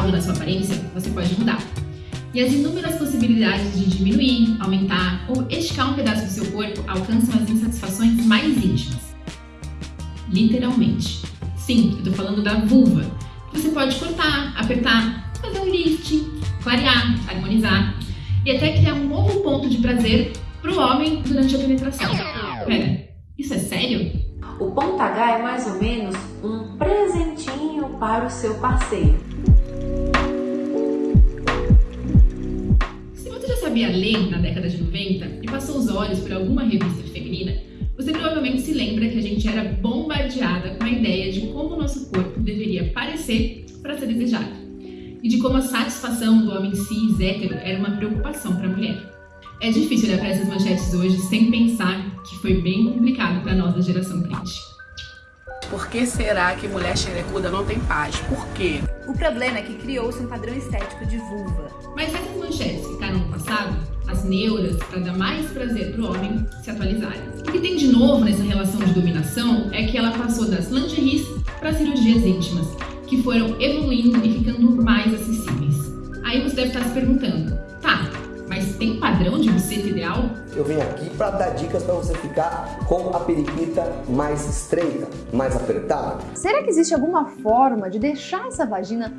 algo na sua aparência, você pode mudar. E as inúmeras possibilidades de diminuir, aumentar ou esticar um pedaço do seu corpo alcançam as insatisfações mais íntimas. Literalmente. Sim, eu tô falando da vulva. Você pode cortar, apertar, fazer um lift, clarear, harmonizar e até criar um novo ponto de prazer para o homem durante a penetração. Pera, isso é sério? O ponto H é mais ou menos um presentinho para o seu parceiro. Sabia ler na década de 90 e passou os olhos por alguma revista feminina, você provavelmente se lembra que a gente era bombardeada com a ideia de como o nosso corpo deveria parecer para ser desejado e de como a satisfação do homem cis hétero era uma preocupação para a mulher. É difícil olhar para essas manchetes hoje sem pensar que foi bem complicado para nós da geração print. Por que será que mulher xerecuda não tem paz? Por quê? O problema é que criou-se um padrão estético de vulva. Mas essas manchetes as neuras, para dar mais prazer para o homem, se atualizaram. O que tem de novo nessa relação de dominação é que ela passou das lingeries para cirurgias íntimas, que foram evoluindo e ficando mais acessíveis. Aí você deve estar se perguntando, tá, mas tem padrão de buceta ideal? Eu venho aqui para dar dicas para você ficar com a periquita mais estreita, mais apertada. Será que existe alguma forma de deixar essa vagina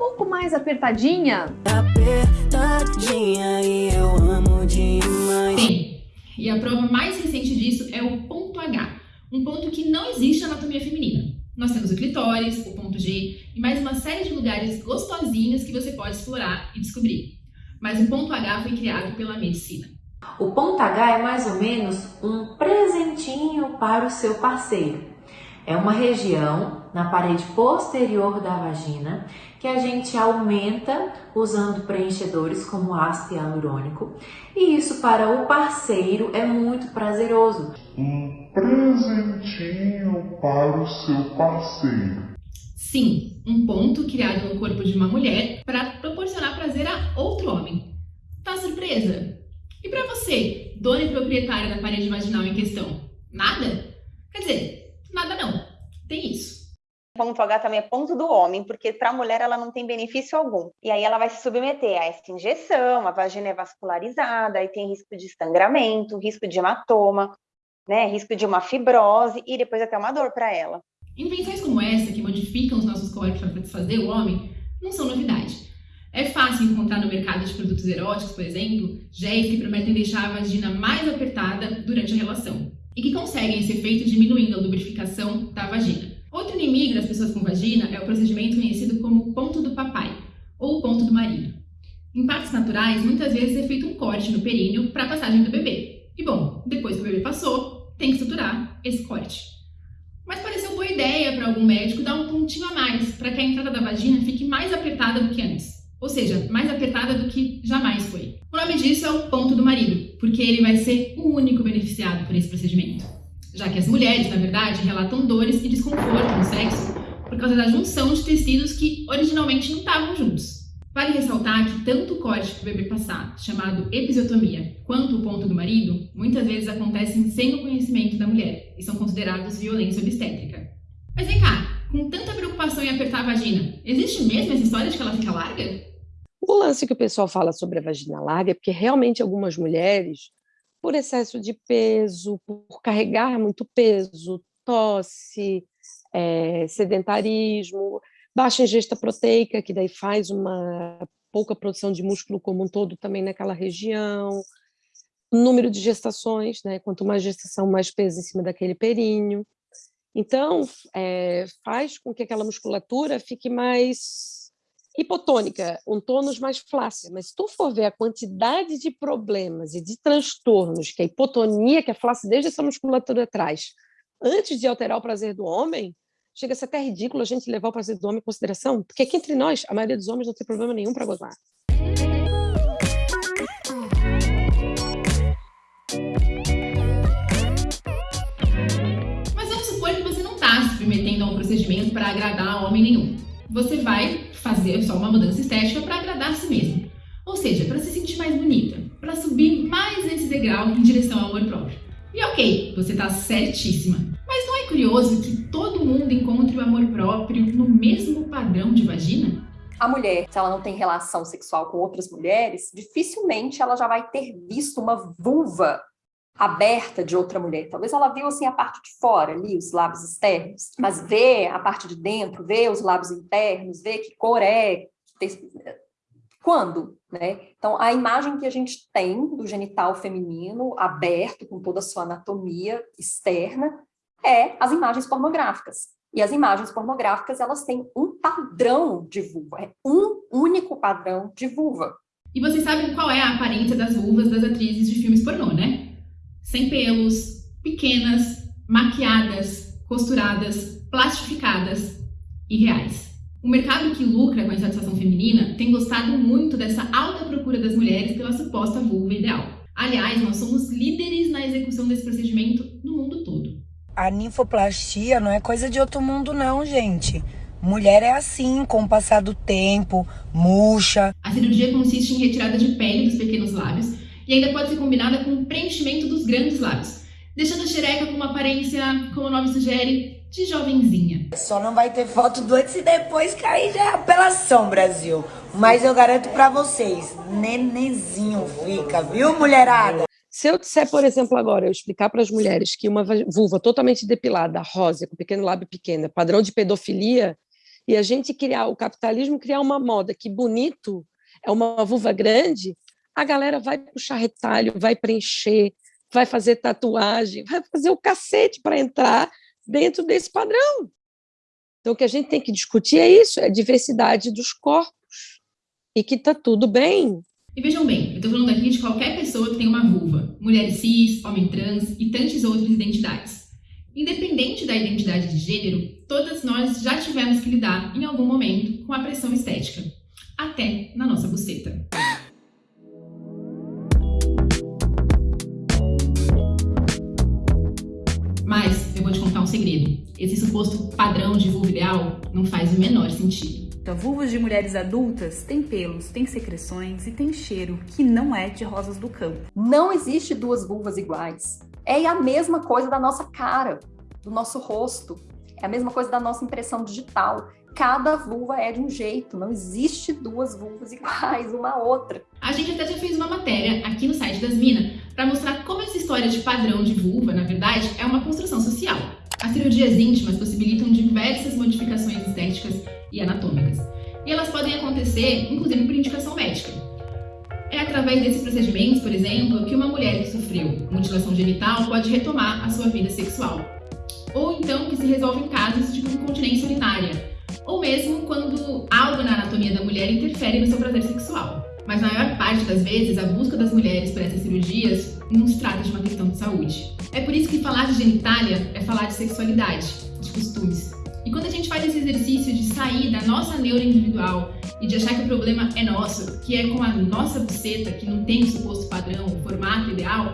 pouco mais apertadinha? Apertadinha e eu amo demais. Tem. E a prova mais recente disso é o ponto H, um ponto que não existe na anatomia feminina. Nós temos o clitóris, o ponto G e mais uma série de lugares gostosinhos que você pode explorar e descobrir mas o ponto H foi criado pela medicina. O ponto H é mais ou menos um presentinho para o seu parceiro. É uma região na parede posterior da vagina que a gente aumenta usando preenchedores como ácido hialurônico e isso para o parceiro é muito prazeroso. Um presentinho para o seu parceiro. Sim, um ponto criado no corpo de uma mulher para proporcionar prazer a outro homem. Tá surpresa? E para você, dona e proprietária da parede vaginal em questão? Nada? Quer dizer, nada não. Tem isso. Ponto H também é ponto do homem, porque para a mulher ela não tem benefício algum. E aí ela vai se submeter a essa injeção, a vagina é vascularizada, aí tem risco de estangramento, risco de hematoma, né, risco de uma fibrose e depois até uma dor para ela. Invenções como essa, que modificam os nossos corpos para satisfazer o homem, não são novidade. É fácil encontrar no mercado de produtos eróticos, por exemplo, géis que prometem deixar a vagina mais apertada durante a relação e que conseguem esse efeito diminuindo a lubrificação da vagina. Outro inimigo das pessoas com vagina é o procedimento conhecido como ponto do papai ou ponto do marido. Em partes naturais, muitas vezes é feito um corte no períneo para a passagem do bebê. E bom, depois que o bebê passou, tem que estruturar esse corte. Mas pareceu boa ideia para algum médico dar um pontinho a mais, para que a entrada da vagina fique mais apertada do que antes. Ou seja, mais apertada do que jamais foi. O nome disso é o ponto do marido, porque ele vai ser o único beneficiado por esse procedimento. Já que as mulheres, na verdade, relatam dores e desconforto no sexo por causa da junção de tecidos que originalmente não estavam juntos. Vale ressaltar que tanto o corte que o bebê passar, chamado episiotomia, quanto o ponto do marido, muitas vezes acontecem sem o conhecimento da mulher e são considerados violência obstétrica. Mas vem cá, com tanta preocupação em apertar a vagina, existe mesmo essa história de que ela fica larga? O lance que o pessoal fala sobre a vagina larga é porque realmente algumas mulheres, por excesso de peso, por carregar muito peso, tosse, é, sedentarismo, baixa ingesta proteica, que daí faz uma pouca produção de músculo como um todo também naquela região, número de gestações, né? quanto mais gestação, mais peso em cima daquele períneo. Então, é, faz com que aquela musculatura fique mais hipotônica, um tônus mais flácido. Mas se tu for ver a quantidade de problemas e de transtornos que a hipotonia, que a flacidez dessa musculatura traz, antes de alterar o prazer do homem, chega a ser até ridículo a gente levar o prazer do homem em consideração, porque aqui entre nós, a maioria dos homens não tem problema nenhum para gozar. Mas vamos supor que você não está se submetendo a um procedimento para agradar homem nenhum. Você vai fazer só uma mudança estética para agradar a si mesmo. Ou seja, para se sentir mais bonita, para subir mais esse degrau em direção ao amor próprio. E ok, você está certíssima. Mas não é curioso que todo mundo encontre o amor próprio no mesmo padrão de vagina? A mulher, se ela não tem relação sexual com outras mulheres, dificilmente ela já vai ter visto uma vulva aberta de outra mulher. Talvez ela viu assim a parte de fora, ali, os lábios externos, mas ver a parte de dentro, ver os lábios internos, ver que cor é, quando, né? Então, a imagem que a gente tem do genital feminino aberto, com toda a sua anatomia externa, é as imagens pornográficas. E as imagens pornográficas, elas têm um padrão de vulva, é um único padrão de vulva. E vocês sabem qual é a aparência das vulvas das atrizes de filmes pornô, né? Sem pelos, pequenas, maquiadas, costuradas, plastificadas e reais. O mercado que lucra com a insatisfação feminina tem gostado muito dessa alta procura das mulheres pela suposta vulva ideal. Aliás, nós somos líderes na execução desse procedimento no mundo todo. A ninfoplastia não é coisa de outro mundo não, gente. Mulher é assim, com o passar do tempo, murcha. A cirurgia consiste em retirada de pele dos pequenos lábios e ainda pode ser combinada com o preenchimento dos grandes lábios, deixando a xereca com uma aparência, como o nome sugere, de jovenzinha. Só não vai ter foto do antes e depois, que aí já é apelação, Brasil. Mas eu garanto para vocês, nenenzinho fica, viu, mulherada? Se eu disser, por exemplo, agora, eu explicar para as mulheres que uma vulva totalmente depilada, rosa, com pequeno lábio pequeno, padrão de pedofilia, e a gente criar, o capitalismo criar uma moda que bonito é uma vulva grande, a galera vai puxar retalho, vai preencher, vai fazer tatuagem, vai fazer o cacete para entrar dentro desse padrão. Então, o que a gente tem que discutir é isso, é a diversidade dos corpos, e que está tudo bem. E vejam bem, eu estou falando aqui de qualquer pessoa que tem uma vulva, mulher cis, homem trans e tantas outras identidades. Independente da identidade de gênero, todas nós já tivemos que lidar, em algum momento, com a pressão estética, até na nossa buceta. Eu vou te contar um segredo. Esse suposto padrão de vulva ideal não faz o menor sentido. Então, vulvas de mulheres adultas têm pelos, têm secreções e têm cheiro que não é de rosas do campo. Não existe duas vulvas iguais. É a mesma coisa da nossa cara, do nosso rosto. É a mesma coisa da nossa impressão digital cada vulva é de um jeito, não existe duas vulvas iguais uma a outra. A gente até já fez uma matéria aqui no site das Minas para mostrar como essa história de padrão de vulva, na verdade, é uma construção social. As cirurgias íntimas possibilitam diversas modificações estéticas e anatômicas. E elas podem acontecer, inclusive por indicação médica. É através desses procedimentos, por exemplo, que uma mulher que sofreu mutilação genital pode retomar a sua vida sexual. Ou então que se resolve em casos de incontinência urinária, ou mesmo quando algo na anatomia da mulher interfere no seu prazer sexual. Mas na maior parte das vezes, a busca das mulheres por essas cirurgias não se trata de uma questão de saúde. É por isso que falar de genitália é falar de sexualidade, de costumes. E quando a gente faz esse exercício de sair da nossa neura individual e de achar que o problema é nosso, que é com a nossa buceta, que não tem o suposto padrão, o formato ideal,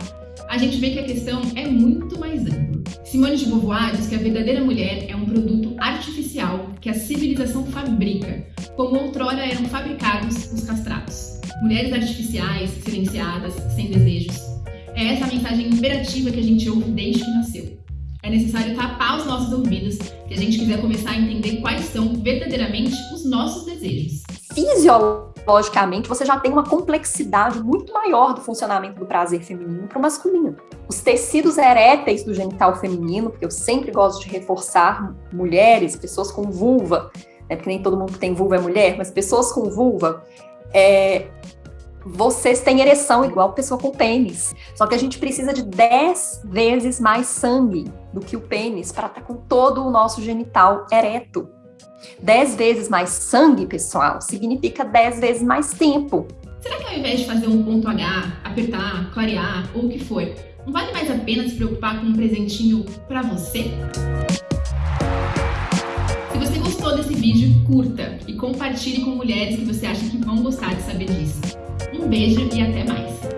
a gente vê que a questão é muito mais ampla. Simone de Beauvoir diz que a verdadeira mulher é um produto artificial que a civilização fabrica, como outrora eram fabricados os castrados. Mulheres artificiais, silenciadas, sem desejos. É essa a mensagem imperativa que a gente ouve desde que nasceu. É necessário tapar os nossos ouvidos se a gente quiser começar a entender quais são verdadeiramente os nossos desejos. Fisiologicamente, logicamente, você já tem uma complexidade muito maior do funcionamento do prazer feminino para o masculino. Os tecidos eréteis do genital feminino, porque eu sempre gosto de reforçar mulheres, pessoas com vulva, né, porque nem todo mundo que tem vulva é mulher, mas pessoas com vulva, é, vocês têm ereção igual pessoa com pênis. Só que a gente precisa de 10 vezes mais sangue do que o pênis para estar tá com todo o nosso genital ereto. 10 vezes mais sangue, pessoal, significa 10 vezes mais tempo. Será que ao invés de fazer um ponto H, apertar, clarear ou o que for, não vale mais a pena se preocupar com um presentinho para você? Se você gostou desse vídeo, curta e compartilhe com mulheres que você acha que vão gostar de saber disso. Um beijo e até mais!